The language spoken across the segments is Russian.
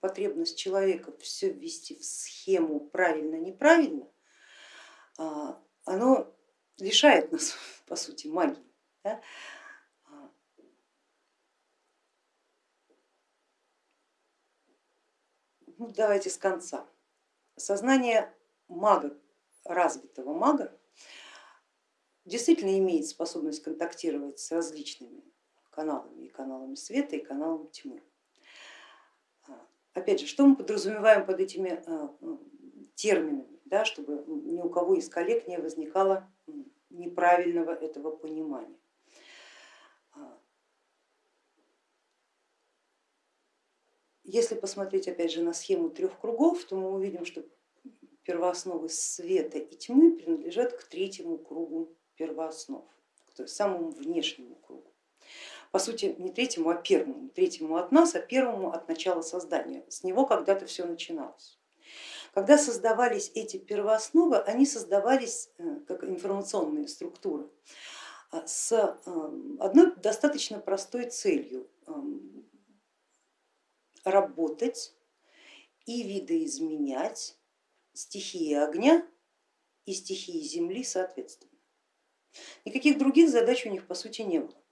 потребность человека все ввести в схему правильно-неправильно, а, оно лишает нас по сути магии. Да? Ну, давайте с конца. Сознание мага, развитого мага, действительно имеет способность контактировать с различными каналами, и каналами света, и каналами тьмы. Опять же, что мы подразумеваем под этими а, терминами, да, чтобы ни у кого из коллег не возникало неправильного этого понимания. Если посмотреть опять же на схему трех кругов, то мы увидим, что первоосновы света и тьмы принадлежат к третьему кругу первооснов, есть самому внешнему кругу. По сути, не третьему, а первому. Третьему от нас, а первому от начала создания. С него когда-то все начиналось. Когда создавались эти первоосновы, они создавались э, как информационные структуры а, с э, одной достаточно простой целью работать и видоизменять стихии огня и стихии земли соответственно. Никаких других задач у них по сути не было.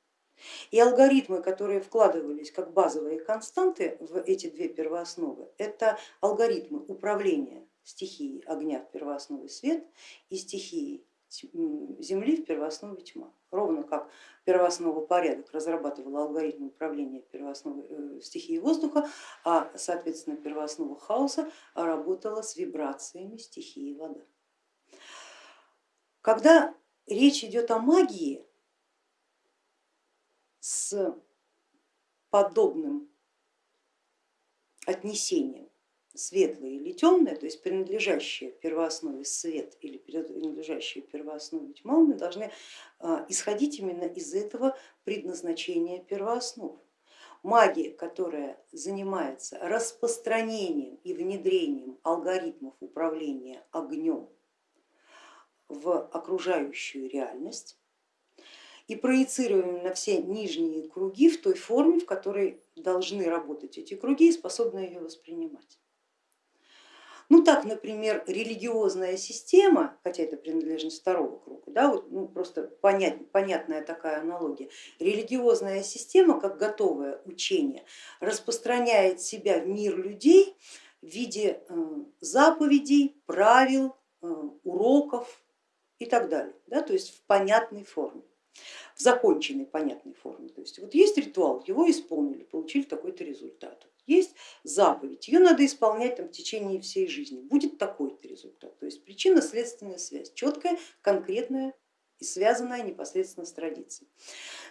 И алгоритмы, которые вкладывались как базовые константы в эти две первоосновы, это алгоритмы управления стихией огня в первооснове свет и стихией Земли в первооснове тьма. Ровно как первооснова порядок разрабатывала алгоритм управления первоосновой э, стихией воздуха, а соответственно первооснова хаоса работала с вибрациями стихии вода. Когда речь идет о магии с подобным отнесением светлое или темное, то есть принадлежащее первооснове свет или принадлежащее первооснове тьма, мы должны а, исходить именно из этого предназначения первооснов. Магия, которая занимается распространением и внедрением алгоритмов управления огнем в окружающую реальность и проецируем на все нижние круги в той форме, в которой должны работать эти круги и способны ее воспринимать. Ну так, например, религиозная система, хотя это принадлежность второго круга, да, вот, ну, просто понять, понятная такая аналогия, религиозная система, как готовое учение, распространяет себя в мир людей в виде э, заповедей, правил, э, уроков и так далее, да, то есть в понятной форме в законченной понятной форме. То есть вот есть ритуал, его исполнили, получили такой-то результат есть заповедь, ее надо исполнять там, в течение всей жизни, будет такой-то результат. То есть причинно-следственная связь, четкая, конкретная и связанная непосредственно с традицией.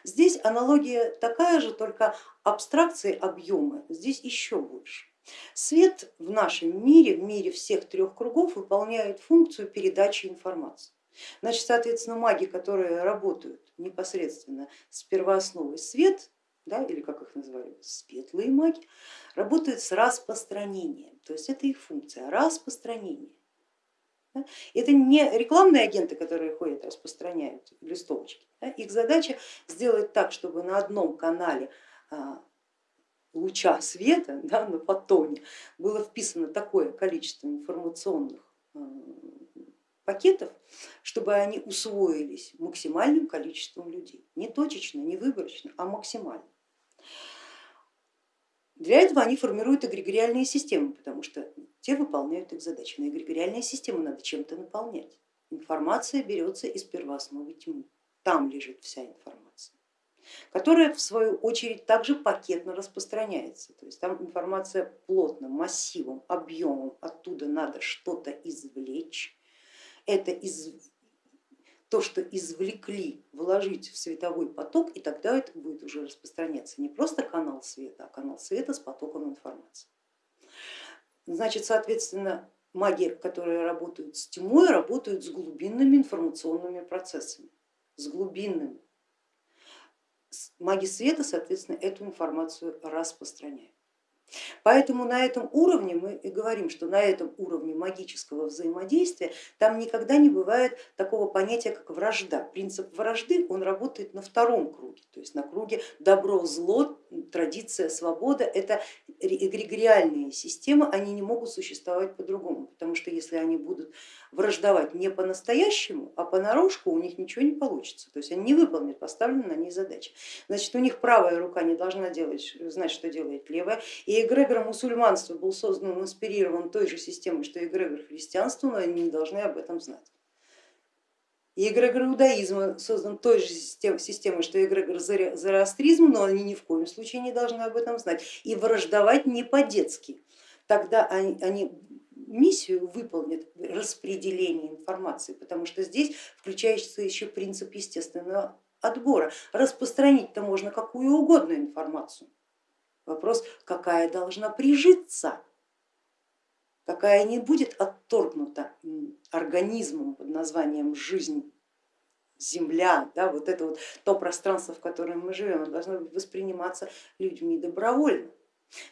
Здесь аналогия такая же, только абстракции объема здесь еще больше. Свет в нашем мире, в мире всех трех кругов выполняет функцию передачи информации. Значит, соответственно, маги, которые работают непосредственно с первоосновой свет, да, или как их называли, светлые маги, работают с распространением, то есть это их функция, распространение. Это не рекламные агенты, которые ходят, распространяют листовочки. Их задача сделать так, чтобы на одном канале а, луча света, да, на фотоне, было вписано такое количество информационных а, пакетов, чтобы они усвоились максимальным количеством людей. Не точечно, не выборочно, а максимально. Для этого они формируют эгрегориальные системы, потому что те выполняют их задачи. Но эгрегориальные системы надо чем-то наполнять. Информация берется из первоосновы тьмы, там лежит вся информация, которая в свою очередь также пакетно распространяется. То есть там информация плотным, массивом, объемом, оттуда надо что-то извлечь. Это из то, что извлекли, вложить в световой поток, и тогда это будет уже распространяться не просто канал света, а канал света с потоком информации. Значит, соответственно, маги, которые работают с тьмой, работают с глубинными информационными процессами, с глубинными. Маги света, соответственно, эту информацию распространяют. Поэтому на этом уровне мы и говорим, что на этом уровне магического взаимодействия там никогда не бывает такого понятия, как вражда. Принцип вражды, он работает на втором круге, то есть на круге добро, зло, традиция, свобода, это эгрегориальные системы, они не могут существовать по-другому, потому что если они будут враждовать не по-настоящему, а понарошку, у них ничего не получится, то есть они не выполнят поставленные на них задачи. Значит, у них правая рука не должна делать, знать, что делает левая, и эгрегор мусульманства был создан, инспирирован той же системой, что эгрегор христианства, но они не должны об этом знать. И эгрегор иудаизма создан той же системой, что эгрегор зороастризма, но они ни в коем случае не должны об этом знать. И враждовать не по-детски. Тогда они, они миссию выполнят распределение информации, потому что здесь включается еще принцип естественного отбора. Распространить-то можно какую угодно информацию. Вопрос, какая должна прижиться какая не будет отторгнута организмом под названием жизнь, земля, да, вот это вот то пространство, в котором мы живем, должно восприниматься людьми добровольно.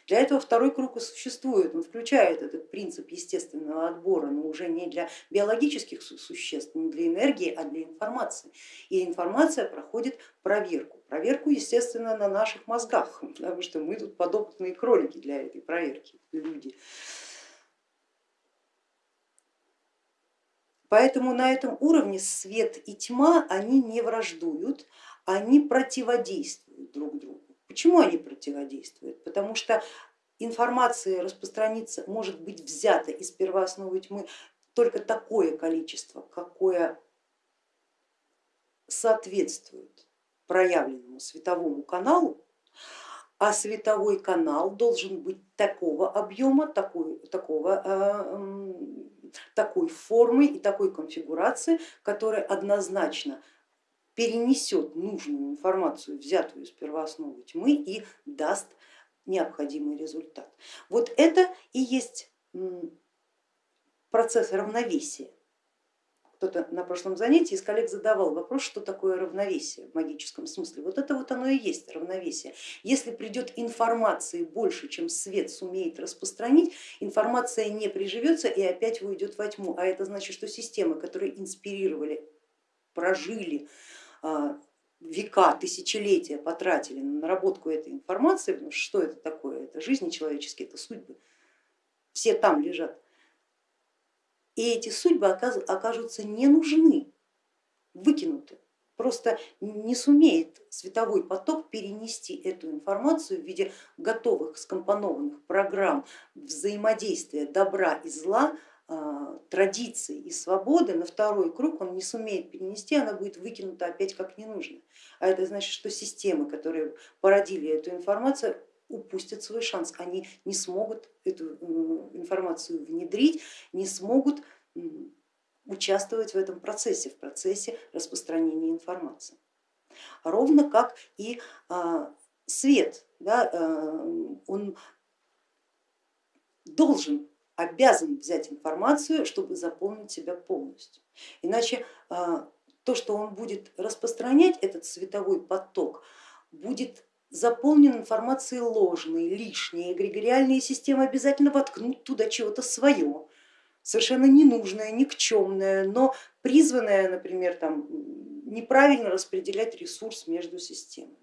Для этого второй круг и существует, он включает этот принцип естественного отбора, но уже не для биологических существ, не для энергии, а для информации. И информация проходит проверку. Проверку, естественно, на наших мозгах, потому что мы тут подопытные кролики для этой проверки, люди. Поэтому на этом уровне свет и тьма, они не враждуют, они противодействуют друг другу. Почему они противодействуют? Потому что информация распространится, может быть взята из первоосновы тьмы только такое количество, какое соответствует проявленному световому каналу, а световой канал должен быть такого объема, такой, такого э, такой формы и такой конфигурации, которая однозначно перенесет нужную информацию, взятую из первоосновы тьмы и даст необходимый результат. Вот это и есть процесс равновесия кто-то на прошлом занятии из коллег задавал вопрос, что такое равновесие в магическом смысле. Вот это вот оно и есть равновесие. Если придет информации больше, чем свет сумеет распространить, информация не приживется и опять уйдет во тьму. А это значит, что системы, которые инспирировали, прожили а, века, тысячелетия потратили на наработку этой информации, потому что что это такое? Это жизни человеческие, это судьбы. Все там лежат и эти судьбы окажутся не нужны, выкинуты. Просто не сумеет световой поток перенести эту информацию в виде готовых скомпонованных программ взаимодействия добра и зла, традиции и свободы на второй круг он не сумеет перенести, она будет выкинута опять как ненужная. А это значит, что системы, которые породили эту информацию, упустят свой шанс, они не смогут эту информацию внедрить, не смогут участвовать в этом процессе, в процессе распространения информации. Ровно как и а, свет, да, а, он должен, обязан взять информацию, чтобы заполнить себя полностью. Иначе а, то, что он будет распространять, этот световой поток, будет заполнен информацией ложной, лишней, эгрегориальные системы обязательно воткнут туда чего-то свое, совершенно ненужное, никчемное, но призванное, например, там, неправильно распределять ресурс между системами,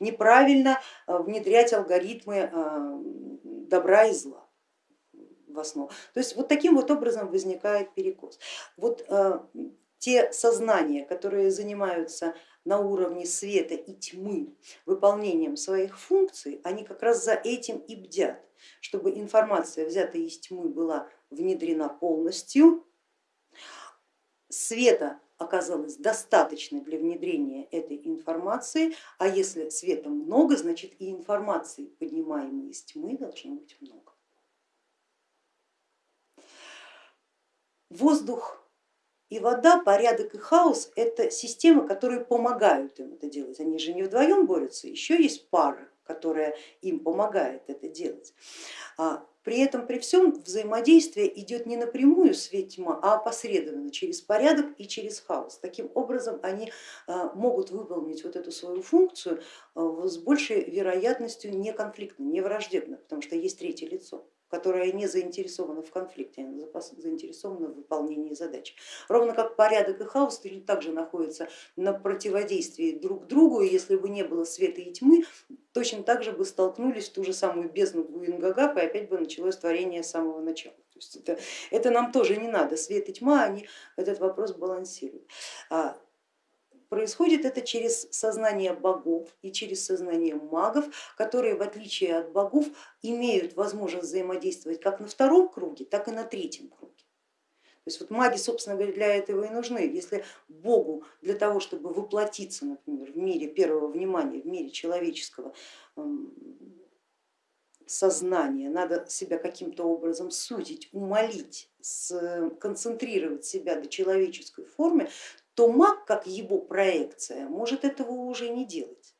неправильно э, внедрять алгоритмы э, добра и зла в основу. То есть вот таким вот образом возникает перекос. Вот э, те сознания, которые занимаются на уровне света и тьмы выполнением своих функций, они как раз за этим и бдят, чтобы информация, взятая из тьмы, была внедрена полностью, света оказалось достаточно для внедрения этой информации, а если света много, значит и информации, поднимаемой из тьмы, должно быть много. Воздух и вода, порядок и хаос это системы, которые помогают им это делать. Они же не вдвоем борются, еще есть пара, которая им помогает это делать. А при этом, при всем взаимодействие идет не напрямую свет тьма, а опосредованно через порядок и через хаос. Таким образом они а, могут выполнить вот эту свою функцию а, с большей вероятностью не конфликтно, не враждебно, потому что есть третье лицо которая не заинтересована в конфликте, она заинтересована в выполнении задачи. Ровно как порядок и хаос также находятся на противодействии друг другу, и если бы не было света и тьмы, точно так же бы столкнулись в ту же самую бездну Гинунгагап, и опять бы началось творение с самого начала. То есть это, это нам тоже не надо, свет и тьма, они этот вопрос балансируют. Происходит это через сознание богов и через сознание магов, которые в отличие от богов имеют возможность взаимодействовать как на втором круге, так и на третьем круге. То есть вот маги, собственно говоря, для этого и нужны. Если Богу для того, чтобы воплотиться, например, в мире первого внимания, в мире человеческого сознания, надо себя каким-то образом сузить, умолить, концентрировать себя до человеческой формы, то маг, как его проекция, может этого уже не делать.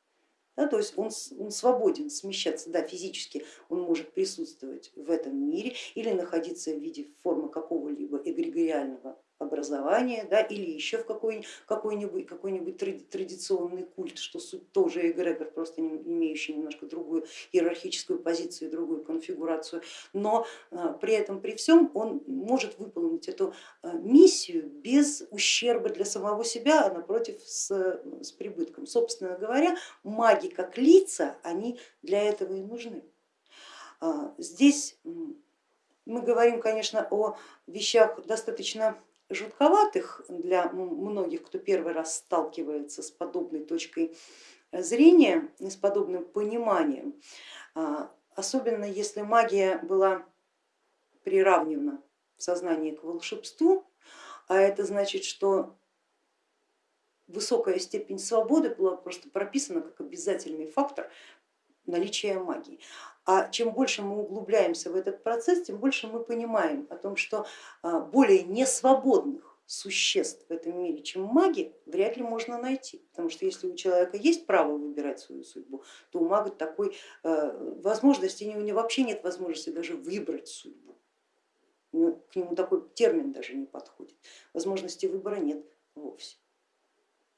Да, то есть он, он свободен смещаться, да, физически он может присутствовать в этом мире или находиться в виде формы какого-либо эгрегориального образования да, или еще в какой-нибудь какой -нибудь, какой традиционный культ, что суть тоже эгрегор, просто имеющий немножко другую иерархическую позицию, другую конфигурацию, но а, при этом, при всем он может выполнить эту а, миссию без ущерба для самого себя, а напротив с, с прибытком. Собственно говоря, маги как лица, они для этого и нужны. А, здесь мы говорим, конечно, о вещах достаточно жутковатых для многих, кто первый раз сталкивается с подобной точкой зрения, с подобным пониманием, а, особенно если магия была приравнена в сознании к волшебству, а это значит, что высокая степень свободы была просто прописана как обязательный фактор наличия магии. А чем больше мы углубляемся в этот процесс, тем больше мы понимаем о том, что а, более несвободных существ в этом мире, чем маги, вряд ли можно найти. Потому что если у человека есть право выбирать свою судьбу, то у мага такой э, возможности, у него вообще нет возможности даже выбрать судьбу. К нему такой термин даже не подходит. Возможности выбора нет вовсе.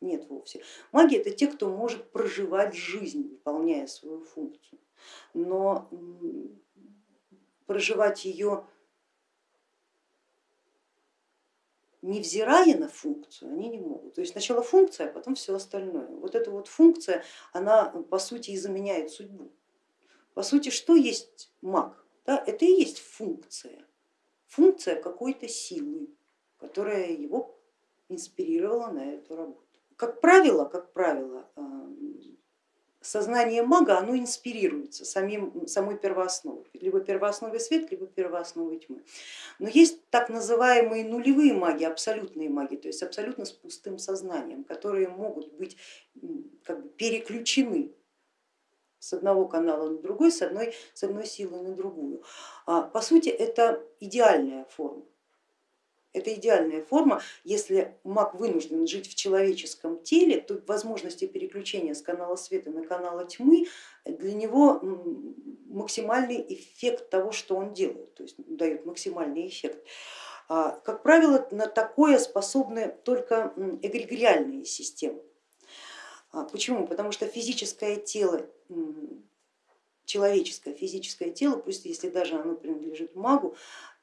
Нет вовсе. Маги это те, кто может проживать жизнь, выполняя свою функцию но проживать ее невзирая на функцию, они не могут. То есть сначала функция, а потом все остальное. Вот эта вот функция, она по сути и заменяет судьбу. По сути, что есть маг? Да, это и есть функция, функция какой-то силы, которая его инспирировала на эту работу. Как правило, как правило, сознание мага оно инспирируется самим, самой первоосновой, либо первоосновой свет, либо первоосновой тьмы. Но есть так называемые нулевые маги, абсолютные маги, то есть абсолютно с пустым сознанием, которые могут быть как бы переключены с одного канала на другой, с одной, с одной силы на другую. А, по сути это идеальная форма. Это идеальная форма, если маг вынужден жить в человеческом теле, то возможности переключения с канала света на канал тьмы для него максимальный эффект того, что он делает, то есть дает максимальный эффект. А, как правило, на такое способны только эгрегориальные системы. А, почему? Потому что физическое тело человеческое физическое тело, пусть если даже оно принадлежит магу,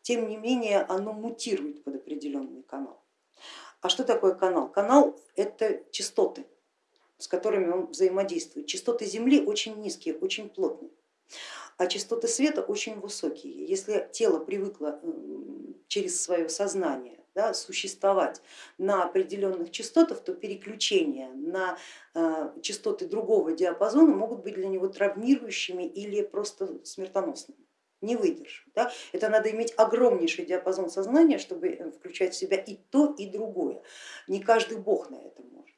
тем не менее оно мутирует под определенный канал. А что такое канал? Канал это частоты, с которыми он взаимодействует. Частоты Земли очень низкие, очень плотные, а частоты света очень высокие. Если тело привыкло через свое сознание да, существовать на определенных частотах, то переключения на э, частоты другого диапазона могут быть для него травмирующими или просто смертоносными не выдержит. Да? Это надо иметь огромнейший диапазон сознания, чтобы э, включать в себя и то, и другое. Не каждый бог на это может,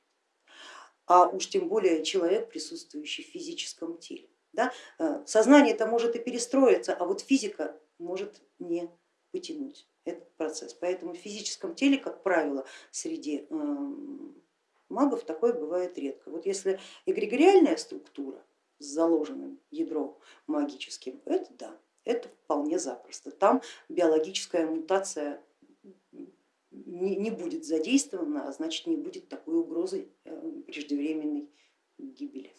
а уж тем более человек, присутствующий в физическом теле. Да? Э, сознание это может и перестроиться, а вот физика может не потянуть этот процесс. Поэтому в физическом теле, как правило, среди эм, магов такое бывает редко. Вот если эгрегориальная структура, с заложенным ядром магическим, это да, это вполне запросто. Там биологическая мутация не, не будет задействована, а значит не будет такой угрозы э, преждевременной гибели.